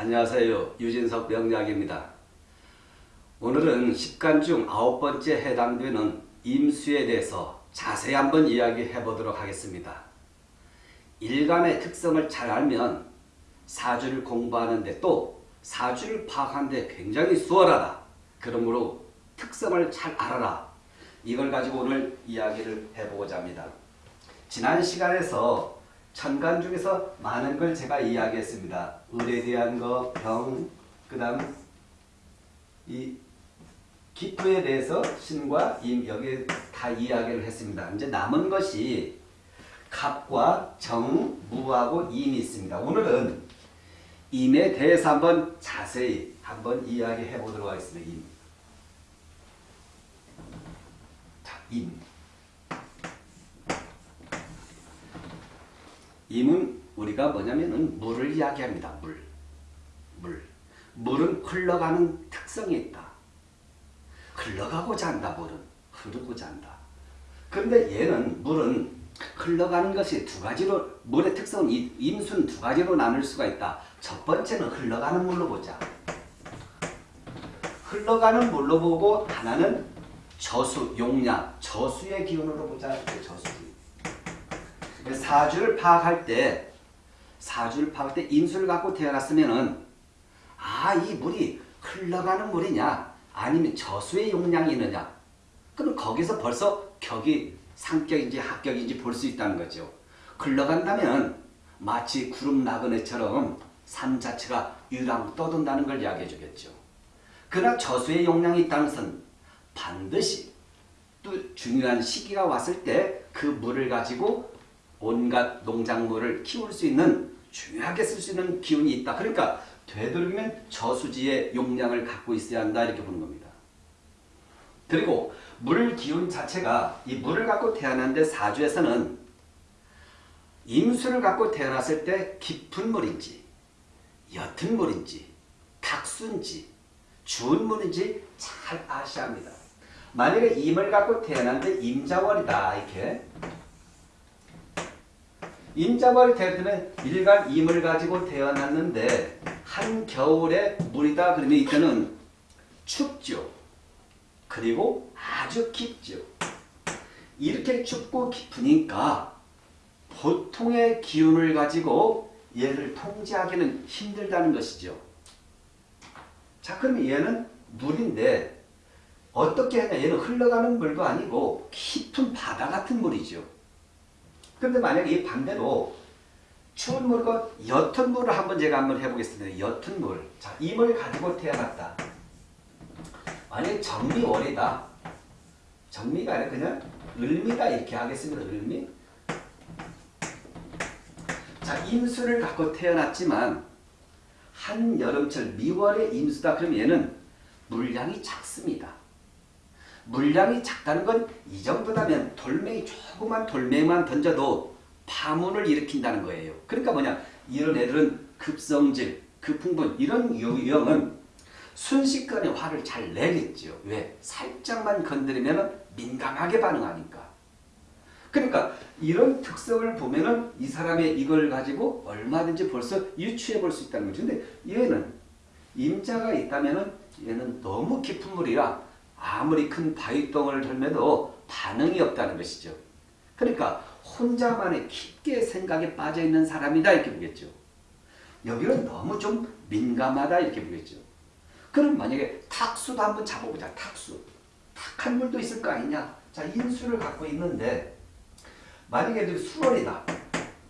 안녕하세요. 유진석 명약입니다 오늘은 10간 중 아홉 번째 해당되는 임수에 대해서 자세히 한번 이야기해 보도록 하겠습니다. 일간의 특성을 잘 알면 사주를 공부하는데 또 사주를 파악하는데 굉장히 수월하다. 그러므로 특성을 잘 알아라. 이걸 가지고 오늘 이야기를 해보고자 합니다. 지난 시간에서 천간 중에서 많은 걸 제가 이야기했습니다. 을에 대한 거, 병, 그 다음 이 기토에 대해서 신과 임 여기 다 이야기를 했습니다. 이제 남은 것이 갑과 정, 무하고 임이 있습니다. 오늘은 임에 대해서 한번 자세히 한번 이야기해 보도록 하겠습니다. 임. 자, 임. 임은 우리가 뭐냐면은 물을 이야기합니다. 물. 물. 물은 흘러가는 특성이 있다. 흘러가고자 한다. 물은. 흐르고자 한다. 그런데 얘는 물은 흘러가는 것이 두 가지로 물의 특성은 임수는 두 가지로 나눌 수가 있다. 첫 번째는 흘러가는 물로 보자. 흘러가는 물로 보고 하나는 저수, 용량, 저수의 기운으로 보자. 저수. 사주를 파악할 때 사주를 파악할 때 임수를 갖고 태어났으면은 아 이 물이 흘러가는 물이냐 아니면 저수의 용량이 있느냐 그럼 거기서 벌써 격이 상격인지 합격인지 볼 수 있다는 거죠. 흘러간다면 마치 구름 나그네처럼 산 자체가 유랑 떠돈다는 걸 이야기해 주겠죠. 그러나 저수의 용량이 있다는 것은 반드시 또 중요한 시기가 왔을 때 그 물을 가지고 온갖 농작물을 키울 수 있는 중요하게 쓸 수 있는 기운이 있다. 그러니까 되도록이면 저수지의 용량을 갖고 있어야 한다 이렇게 보는 겁니다. 그리고 물 기운 자체가 이 물을 갖고 태어났는데 사주에서는 임수를 갖고 태어났을 때 깊은 물인지 옅은 물인지 탁수인지 주운 물인지 잘 아셔야 합니다. 만약에 임을 갖고 태어났는데 임자월이다 이렇게 임자벌이 태어나면 일간 임을 가지고 태어났는데 한겨울에 물이다 그러면 이때는 춥죠. 그리고 아주 깊죠. 이렇게 춥고 깊으니까 보통의 기운을 가지고 얘를 통제하기는 힘들다는 것이죠. 자 그러면 얘는 물인데 어떻게 하냐 얘는 흘러가는 물도 아니고 깊은 바다 같은 물이죠. 그런데 만약에 이 반대로 추운 물과 옅은 물을 한번 제가 한번 해보겠습니다. 옅은 물. 자, 임을 가지고 태어났다. 만약에 정미월이다. 정미가 아니라 그냥 을미다 이렇게 하겠습니다. 을미. 자, 임수를 갖고 태어났지만 한여름철 미월의 임수다. 그럼 얘는 물량이 작습니다. 물량이 작다는 건 이 정도라면 돌멩이 조그만 돌멩이만 던져도 파문을 일으킨다는 거예요. 그러니까 뭐냐 이런 애들은 급성질, 급풍분 이런 유형은 순식간에 화를 잘 내겠죠. 왜? 살짝만 건드리면 민감하게 반응하니까. 그러니까 이런 특성을 보면은 이 사람의 이걸 가지고 얼마든지 벌써 유추해 볼 수 있다는 거죠. 근데 얘는 임자가 있다면은 얘는 너무 깊은 물이라 아무리 큰 바위덩어리를 들면도 반응이 없다는 것이죠. 그러니까 혼자만의 깊게 생각에 빠져있는 사람이다 이렇게 보겠죠. 여기는 너무 좀 민감하다 이렇게 보겠죠. 그럼 만약에 탁수도 한번 잡아보자. 탁수. 탁한 물도 있을 거 아니냐. 자 인수를 갖고 있는데 만약에 수월이다.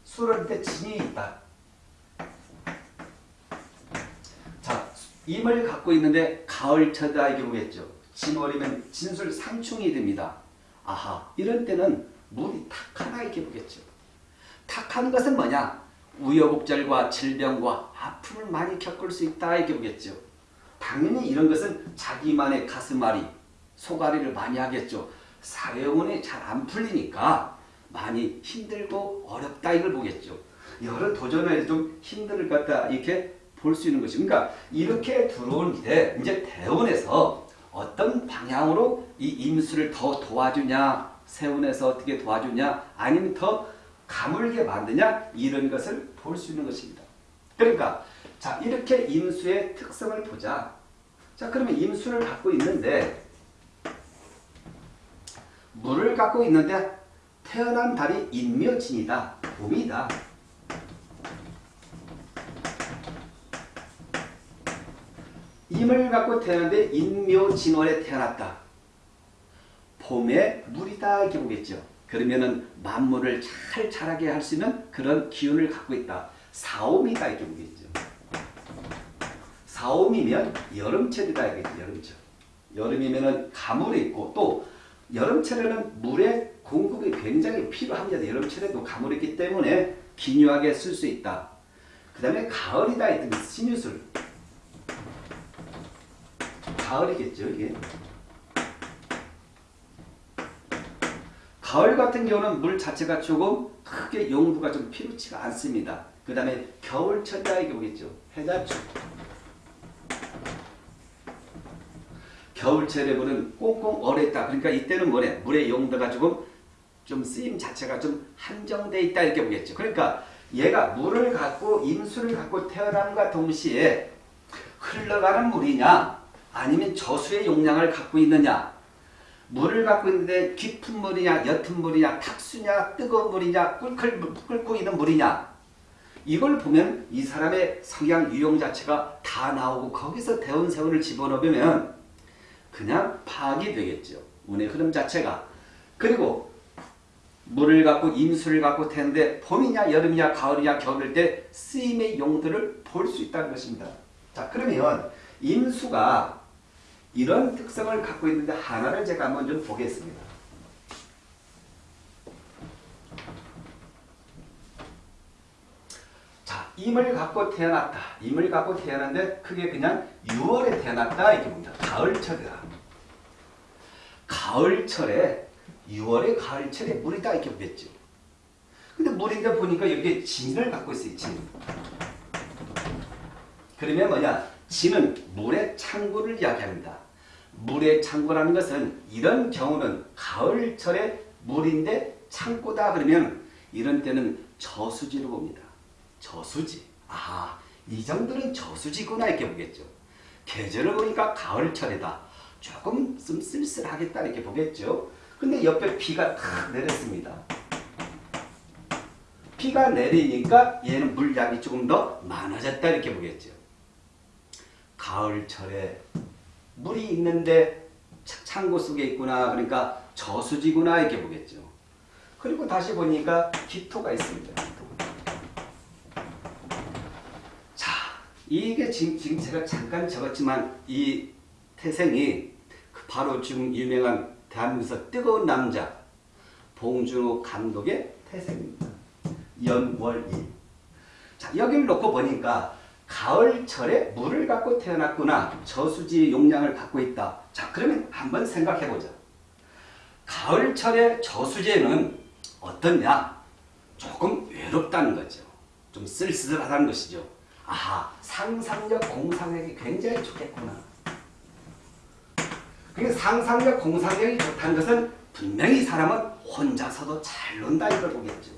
수월일 때 진이 있다. 자 임을 갖고 있는데 가을철다 이렇게 보겠죠. 진월이면 진술 상충이 됩니다. 아하 이런 때는 물이 탁하다 이렇게 보겠죠. 탁한 것은 뭐냐? 우여곡절과 질병과 아픔을 많이 겪을 수 있다 이렇게 보겠죠. 당연히 이런 것은 자기만의 가슴앓이, 소가리를 많이 하겠죠. 사회원이 잘 안 풀리니까 많이 힘들고 어렵다 이걸 보겠죠. 여러 도전을 좀 힘들 것 같다 이렇게 볼 수 있는 것이 그러니까 이렇게 들어온 때 이제 대원에서 어떤 방향으로 이 임수를 더 도와주냐 세운에서 어떻게 도와주냐 아니면 더 가물게 만드냐 이런 것을 볼 수 있는 것입니다. 그러니까 자 이렇게 임수의 특성을 보자. 자 그러면 임수를 갖고 있는데 물을 갖고 있는데 태어난 달이 인묘진이다. 봄이다. 임을 갖고 태어났는데 인묘진월에 태어났다. 봄에 물이다 이렇게 보겠죠. 그러면은 만물을 잘 자라게 할 수 있는 그런 기운을 갖고 있다. 사오미다 이렇게 보겠죠. 사오미면 여름철이다 이겠죠. 여름철. 여름이면은 가물이 있고 또 여름철에는 물의 공급이 굉장히 필요합니다. 여름철에도 가물이 있기 때문에 기묘하게 쓸 수 있다. 그 다음에 가을이다 했더니 신유술. 가을이겠죠 이게. 가을 같은 경우는 물 자체가 조금 크게 용도가 좀 필요치가 않습니다. 그 다음에 겨울철이다 이게 보겠죠. 해자축. 겨울철에 물은 꽁꽁 얼어있다. 그러니까 이때는 뭐래? 물의 용도가 조금 좀 쓰임 자체가 좀 한정돼 있다 이렇게 보겠죠. 그러니까 얘가 물을 갖고 임수를 갖고 태어남과 동시에 흘러가는 물이냐 아니면 저수의 용량을 갖고 있느냐 물을 갖고 있는데 깊은 물이냐 옅은 물이냐 탁수냐 뜨거운 물이냐 끓고, 끓고 있는 물이냐 이걸 보면 이 사람의 성향 유형 자체가 다 나오고 거기서 대운 세운을 집어넣으면 그냥 파악이 되겠죠. 운의 흐름 자체가. 그리고 물을 갖고 임수를 갖고 태는데 봄이냐 여름이냐 가을이냐 겨울일 때 쓰임의 용도를 볼 수 있다는 것입니다. 자 그러면 임수가 이런 특성을 갖고 있는데 하나를 제가 한번 좀 보겠습니다. 자, 임을 갖고 태어났다. 임을 갖고 태어났는데 그게 그냥 6월에 태어났다 이렇게 봅니다. 가을철이다. 가을철에 6월에 가을철에 물이다 이렇게 보겠죠. 근데 물인데 보니까 여기에 진을 갖고 있어요. 진. 그러면 뭐냐? 진은 물의 창고를 이야기합니다. 물의 창고라는 것은 이런 경우는 가을철에 물인데 창고다 그러면 이런 때는 저수지로 봅니다. 저수지. 아, 이 정도는 저수지구나 이렇게 보겠죠. 계절을 보니까 가을철이다. 조금 좀 쓸쓸하겠다 이렇게 보겠죠. 근데 옆에 비가 탁 내렸습니다. 비가 내리니까 얘는 물량이 조금 더 많아졌다 이렇게 보겠죠. 가을철에 물이 있는데 창고 속에 있구나 그러니까 저수지구나 이렇게 보겠죠. 그리고 다시 보니까 기토가 있습니다. 자, 이게 지금, 지금 제가 잠깐 적었지만 이 태생이 그 바로 지금 유명한 대한민국에서 뜨거운 남자 봉준호 감독의 태생입니다. 연월일. 자, 여기를 놓고 보니까 가을철에 물을 갖고 태어났구나. 저수지 용량을 갖고 있다. 자, 그러면 한번 생각해 보자. 가을철의 저수지에는 어떻냐? 조금 외롭다는 거죠. 좀 쓸쓸하다는 것이죠. 아하, 상상력 공상력이 굉장히 좋겠구나. 그 상상력 공상력이 좋다는 것은 분명히 사람은 혼자서도 잘 논다 이걸 보겠죠.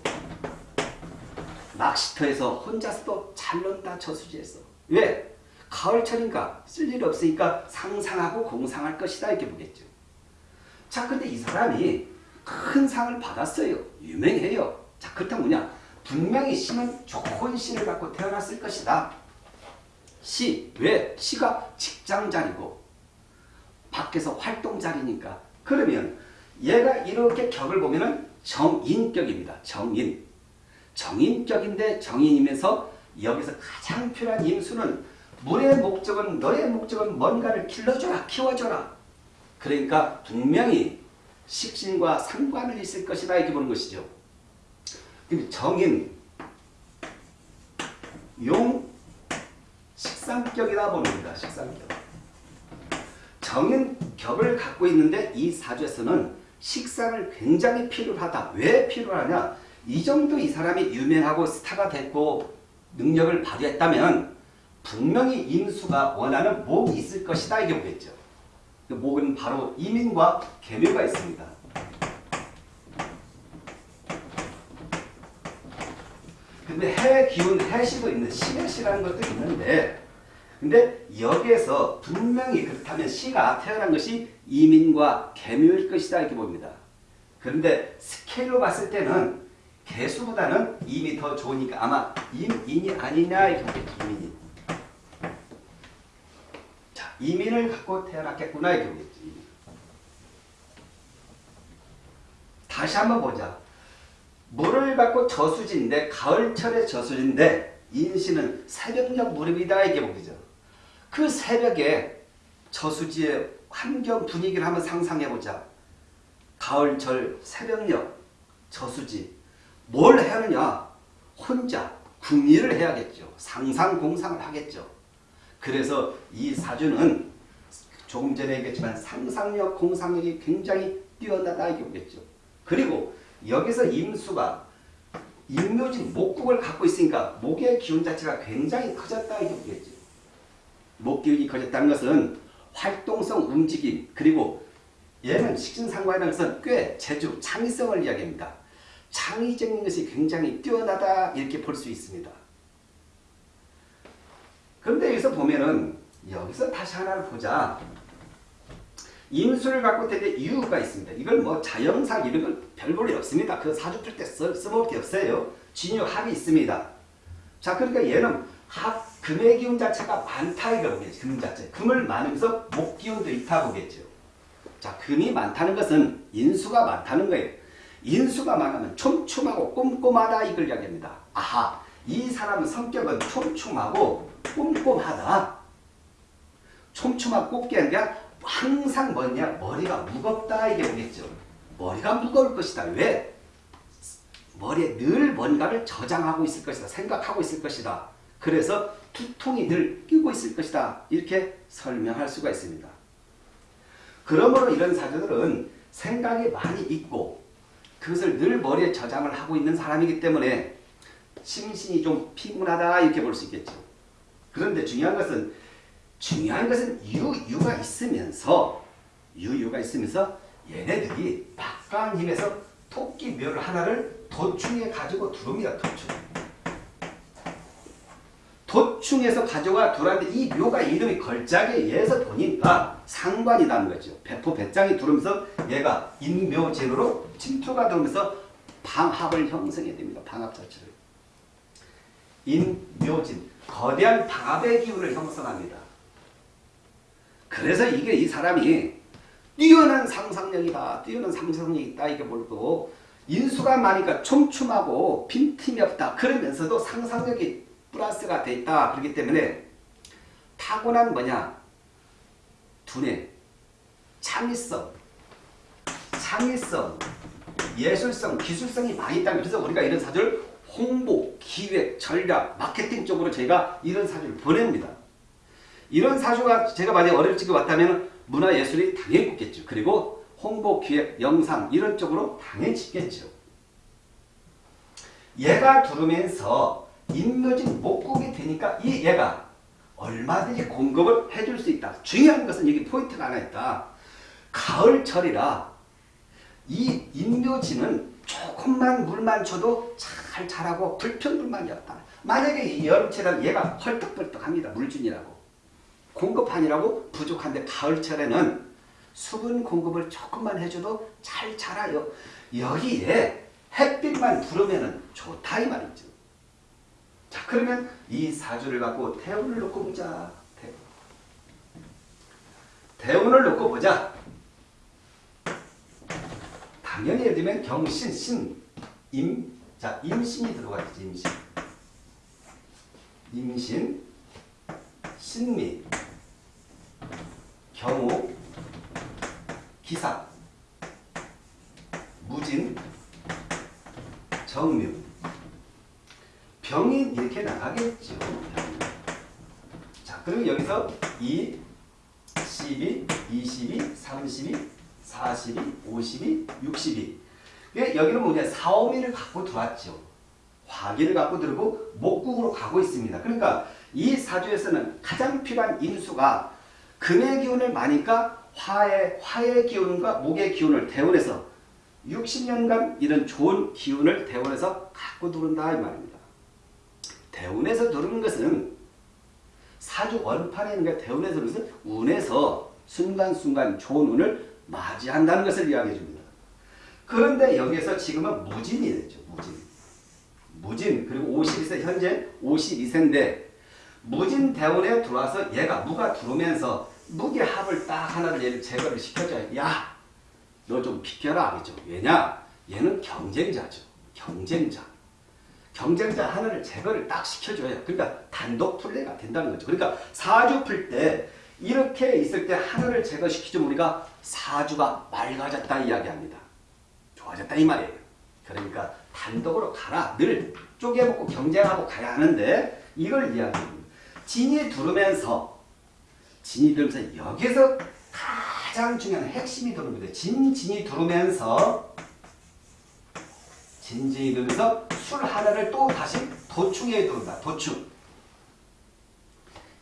낚시터에서 혼자 서도 잘 논다 저수지에서. 왜? 가을철이니까 쓸일 없으니까 상상하고 공상할 것이다 이렇게 보겠죠. 자 근데 이 사람이 큰 상을 받았어요. 유명해요. 자 그렇다면 뭐냐? 분명히 시는 좋은 시를 갖고 태어났을 것이다. 시. 왜? 시가 직장자리고 밖에서 활동자리니까. 그러면 얘가 이렇게 격을 보면 은 정인격입니다. 정인. 정인격인데 정인이면서 여기서 가장 필요한 임수는 물의 목적은 너의 목적은 뭔가를 길러줘라 키워줘라. 그러니까 분명히 식신과 상관을 있을 것이다 이렇게 보는 것이죠. 정인 용 식상격이다 보는 겁니다 식상격. 정인 격을 갖고 있는데 이 사주에서는 식상을 굉장히 필요하다. 왜 필요하냐? 이 정도 이 사람이 유명하고 스타가 됐고 능력을 발휘했다면 분명히 임수가 원하는 목이 있을 것이다 이게 보겠죠. 그 목은 바로 이민과 계묘가 있습니다. 근데 해 기운 해시도 있는 신해시라는 것도 있는데 근데 여기에서 분명히 그렇다면 시가 태어난 것이 이민과 개묘일 것이다 이렇게 봅니다. 그런데 스케일로 봤을 때는 개수보다는 임이 더 좋으니까 아마 임인이 아니냐 이렇게 보겠죠. 이민이. 자, 이민을 갖고 태어났겠구나 이렇게 보겠지. 다시 한번 보자. 물을 갖고 저수지인데 가을철의 저수지인데 인신은 새벽녘 무렵이다 이게 보기죠. 그 새벽에 저수지의 환경 분위기를 한번 상상해보자. 가을철 새벽녘 저수지 뭘 하느냐? 혼자 궁리를 해야겠죠. 상상공상을 하겠죠. 그래서 이 사주는 조금 전에 얘기했지만 상상력, 공상력이 굉장히 뛰어나다 이게 보겠죠. 그리고 여기서 임수가 임묘진 목국을 갖고 있으니까 목의 기운 자체가 굉장히 커졌다 이게 보겠죠. 목 기운이 커졌다는 것은 활동성 움직임 그리고 얘는 식신상관이라는 것은 꽤 재주, 창의성을 이야기합니다. 창의적인 것이 굉장히 뛰어나다 이렇게 볼 수 있습니다. 그런데 여기서 보면은 여기서 다시 하나를 보자. 임수를 갖고 되게 이유가 있습니다. 이걸 뭐 자영상 이런 건별 볼일 없습니다. 그 사주 풀때 써먹을 게 없어요. 진유 합이 있습니다. 자 그러니까 얘는 합 금의 기운 자체가 많다 이거 보겠죠. 금 자체. 금을 많으면서 목 기운도 있다 보겠죠. 자 금이 많다는 것은 인수가 많다는 거예요. 인수가 많으면 촘촘하고 꼼꼼하다 이걸 이야기합니다. 아하 이 사람은 성격은 촘촘하고 꼼꼼하다. 촘촘하고 꼼꼼한 게 항상 뭐냐 머리가 무겁다 이게 뭐겠죠. 머리가 무거울 것이다. 왜? 머리에 늘 뭔가를 저장하고 있을 것이다. 생각하고 있을 것이다. 그래서 두통이 늘 끼고 있을 것이다. 이렇게 설명할 수가 있습니다. 그러므로 이런 사주들은 생각이 많이 있고 그것을 늘 머리에 저장을 하고 있는 사람이기 때문에 심신이 좀 피곤하다 이렇게 볼 수 있겠죠. 그런데 중요한 것은 중요한 것은 유유가 있으면서 유유가 있으면서 얘네들이 막강한 힘에서 토끼 멸 하나를 도충에 가지고 두릅니다. 도충. 도충에서 가져가 두라는데 이 묘가 이름이 걸작에 의해서 보니까 상관이 나는 거죠. 배포 배짱이 두르면서 얘가 인묘진으로 침투가 들면서 방합을 형성해야 됩니다. 방합 자체를. 인묘진. 거대한 방합의 기운을 형성합니다. 그래서 이게 이 사람이 뛰어난 상상력이다. 뛰어난 상상력이 있다. 이게 뭘고 인수가 많으니까 촘촘하고 빈틈이 없다. 그러면서도 상상력이 플러스가 돼 있다. 그렇기 때문에 타고난 뭐냐? 두뇌, 창의성, 창의성, 예술성, 기술성이 많이 있다. 그래서 우리가 이런 사주를 홍보, 기획, 전략, 마케팅 쪽으로 저희가 이런 사주를 보냅니다. 이런 사주가 제가 만약 어릴 적에 왔다면 문화예술이 당연히 붙겠죠. 그리고 홍보, 기획, 영상 이런 쪽으로 당연히 짓겠죠. 얘가 들으면서 인묘진 목국이 되니까 이 얘가 얼마든지 공급을 해줄 수 있다. 중요한 것은 여기 포인트가 하나 있다. 가을철이라 이 인묘진은 조금만 물만 줘도 잘 자라고 불평불만이 없다. 만약에 이 여름철은 얘가 헐떡벌떡합니다. 물준이라고. 공급하니라고 부족한데 가을철에는 수분 공급을 조금만 해줘도 잘 자라요. 여기에 햇빛만 들으면 좋다 이 말이죠. 자 그러면 이 사주를 갖고 대운을 놓고 보자. 대운. 을 놓고 보자. 당연히 예를 들면 경신, 신, 임, 자 임신이 들어가겠지 임신. 임신, 신미, 경우, 기사, 무진, 정묘. 병이 이렇게 나가겠죠. 자, 그럼 여기서 2, 12, 22, 32, 42, 52, 62. 여기는 뭐냐? 사오미를 갖고 들어왔죠. 화기를 갖고 들고 목국으로 가고 있습니다. 그러니까 이 사주에서는 가장 필요한 인수가 금의 기운을 많으니까 화의, 화의 기운과 목의 기운을 대원해서 60년간 이런 좋은 기운을 대원해서 갖고 들어온다 이 말입니다. 대운에서 들어오는 것은 사주 원판에 있는 게 대운에서 것은 운에서 순간순간 좋은 운을 맞이한다는 것을 이야기해 줍니다. 그런데 여기에서 지금은 무진이 되죠. 무진. 무진 그리고 52세 현재 52세인데 무진 대운에 들어와서 얘가 무가 들어오면서 무게 합을 딱 하나를 얘를 제거를 시켜줘야 야! 너 좀 비켜라 하겠죠. 왜냐? 얘는 경쟁자죠. 경쟁자. 경쟁자 하나를 제거를 딱 시켜줘야 그러니까 단독 플레이가 된다는 거죠. 그러니까 사주 풀때 이렇게 있을 때 하나를 제거시키죠. 우리가 사주가 맑아졌다 이야기합니다. 좋아졌다 이 말이에요. 그러니까 단독으로 가라. 늘 쪼개먹고 경쟁하고 가야 하는데 이걸 이야기합니다. 진이 두르면서 진이 들면서 여기서 가장 중요한 핵심이 들어옵니다. 진, 진이 들어오면서 진진이 들면서 술 하나를 또 다시 도충에 들어온다. 도충.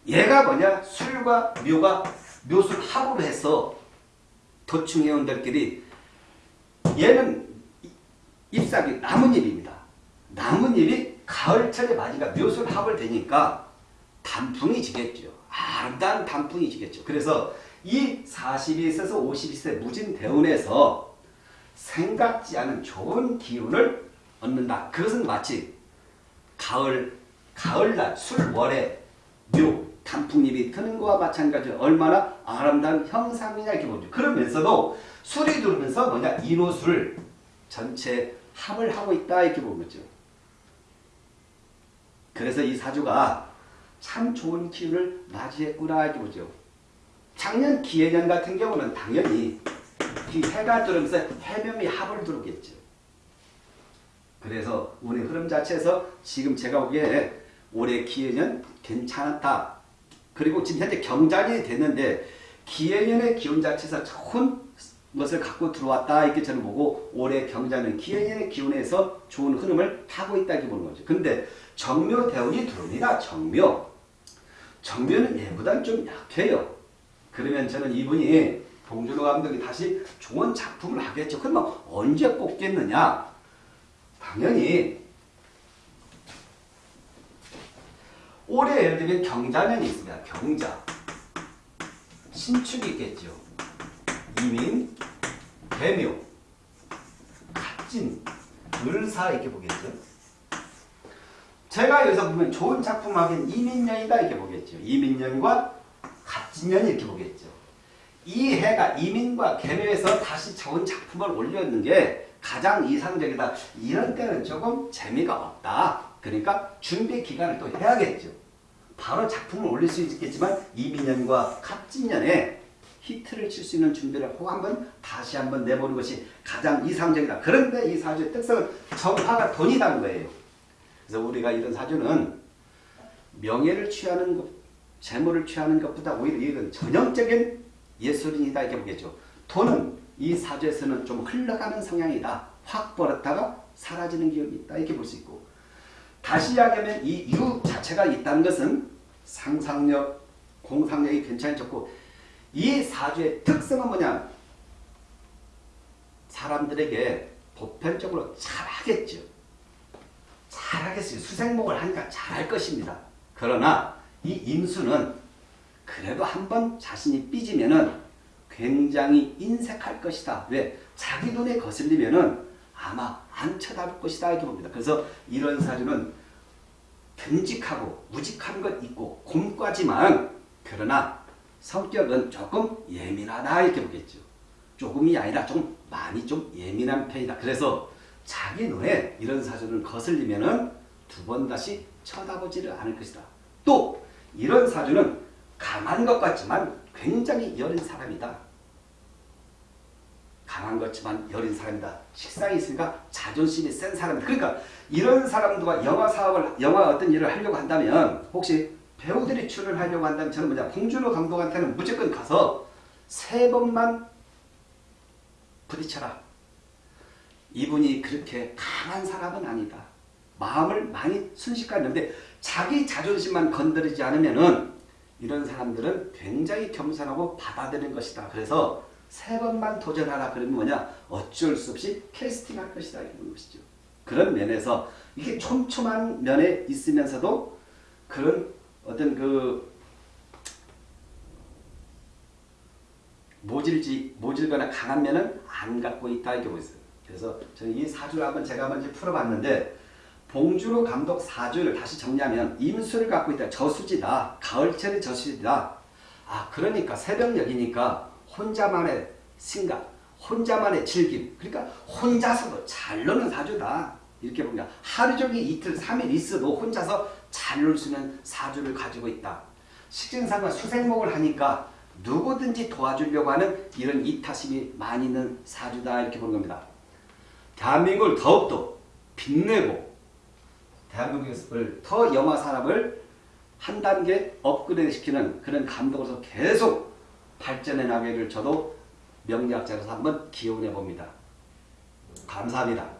얘가 뭐냐? 술과 묘가 묘술 합을 해서 도충 회원들끼리 얘는 잎사귀 나뭇잎입니다. 나뭇잎이 가을철에 맞으니까 묘술 합을 되니까 단풍이 지겠죠. 아름다운 단풍이 지겠죠. 그래서 이 42세에서 52세 무진 대운에서 생각지 않은 좋은 기운을 얻는다. 그것은 마치 가을, 가을날 술월에 묘, 단풍잎이 트는 것과 마찬가지로 얼마나 아름다운 형상이냐 이렇게 보죠. 그러면서도 술이 들으면서 뭐냐 인호술 전체 합을 하고 있다 이렇게 보는 거죠. 그래서 이 사주가 참 좋은 기운을 맞이했구나 이렇게 보죠. 작년 기해년 같은 경우는 당연히 이 해가 들으면서 해묘이 합을 두르겠죠. 그래서 운의 흐름 자체에서 지금 제가 보기에 올해 기해년 괜찮았다. 그리고 지금 현재 경장이 됐는데 기해년의 기운 자체에서 좋은 것을 갖고 들어왔다 이렇게 저는 보고 올해 경자는 기해년의 기운에서 좋은 흐름을 타고 있다 이렇게 보는 거죠. 근데 정묘 대운이 들어옵니다. 정묘. 정묘는 얘보다는 좀 약해요. 그러면 저는 이분이 봉준호 감독이 다시 좋은 작품을 하겠죠. 그러면 언제 뽑겠느냐? 당연히 올해 예를 들면 경자년이 있습니다. 경자. 신축이 있겠죠. 이민, 개묘, 갑진, 을사 이렇게 보겠죠. 제가 여기서 보면 좋은 작품 하긴 이민년이다 이렇게 보겠죠. 이민년과 갑진년이 이렇게 보겠죠. 이 해가 이민과 개묘에서 다시 좋은 작품을 올렸는 게 가장 이상적이다. 이런 때는 조금 재미가 없다. 그러니까 준비 기간을 또 해야겠죠. 바로 작품을 올릴 수 있겠지만 이민년과 갑진년에 히트를 칠 수 있는 준비를 하고 한번 다시 한번 내보는 것이 가장 이상적이다. 그런데 이 사주의 특성은 정화가 돈이라는 거예요. 그래서 우리가 이런 사주는 명예를 취하는 것, 재물을 취하는 것보다 오히려 이건 전형적인 예술인이다 이렇게 보겠죠. 돈은 이 사주에서는 좀 흘러가는 성향이다. 확 벌었다가 사라지는 기운이 있다 이렇게 볼 수 있고 다시 이야기하면 이 유 자체가 있다는 것은 상상력, 공상력이 괜찮이 좋고 이 사주의 특성은 뭐냐 사람들에게 보편적으로 잘하겠죠. 잘하겠어요. 수생목을 하니까 잘할 것입니다. 그러나 이 임수는 그래도 한번 자신이 삐지면은 굉장히 인색할 것이다. 왜? 자기 눈에 거슬리면은 아마 안 쳐다볼 것이다. 이렇게 봅니다. 그래서 이런 사주는 듬직하고 무직한 것 있고 곰과지만 그러나 성격은 조금 예민하다 이렇게 보겠죠. 조금이 아니라 좀 많이 좀 예민한 편이다. 그래서 자기 눈에 이런 사주를 거슬리면은 두번 다시 쳐다보지를 않을 것이다. 또 이런 사주는 강한 것 같지만 굉장히 여린 사람이다. 강한 것지만 여린 사람이다. 식상이 있으니까 자존심이 센 사람이다. 그러니까 이런 사람들과 영화 사업을 영화 어떤 일을 하려고 한다면 혹시 배우들이 출연을 하려고 한다면 저는 뭐냐 봉준호 감독한테는 무조건 가서 세 번만 부딪혀라. 이분이 그렇게 강한 사람은 아니다. 마음을 많이 순식간인데 자기 자존심만 건드리지 않으면은 이런 사람들은 굉장히 겸손하고 받아들이는 것이다. 그래서 세 번만 도전하라 그러면 뭐냐 어쩔 수 없이 캐스팅할 것이다 이런 것이죠. 그런 면에서 이게 촘촘한 면에 있으면서도 그런 어떤 그 모질지 모질거나 강한 면은 안 갖고 있다 이렇게 보고 있어요. 그래서 저는 이 사주를 한번 제가 이제 풀어봤는데 봉준호 감독 사주를 다시 정리하면 임수를 갖고 있다. 저수지다. 가을철의 저수지다. 아 그러니까 새벽녘이니까 혼자만의 생각, 혼자만의 즐김. 그러니까 혼자서도 잘 노는 사주다. 이렇게 보면 하루 종일 이틀, 삼일 있어도 혼자서 잘 놀 수 있는 사주를 가지고 있다. 식진상과 수생목을 하니까 누구든지 도와주려고 하는 이런 이타심이 많이 있는 사주다 이렇게 보는 겁니다. 대한민국을 더욱더 빛내고 대한민국을 더 영화 산업을 한 단계 업그레이드 시키는 그런 감독으로서 계속 발전해 나가기를 저도 명리학자로서 한번 기원해 봅니다. 감사합니다.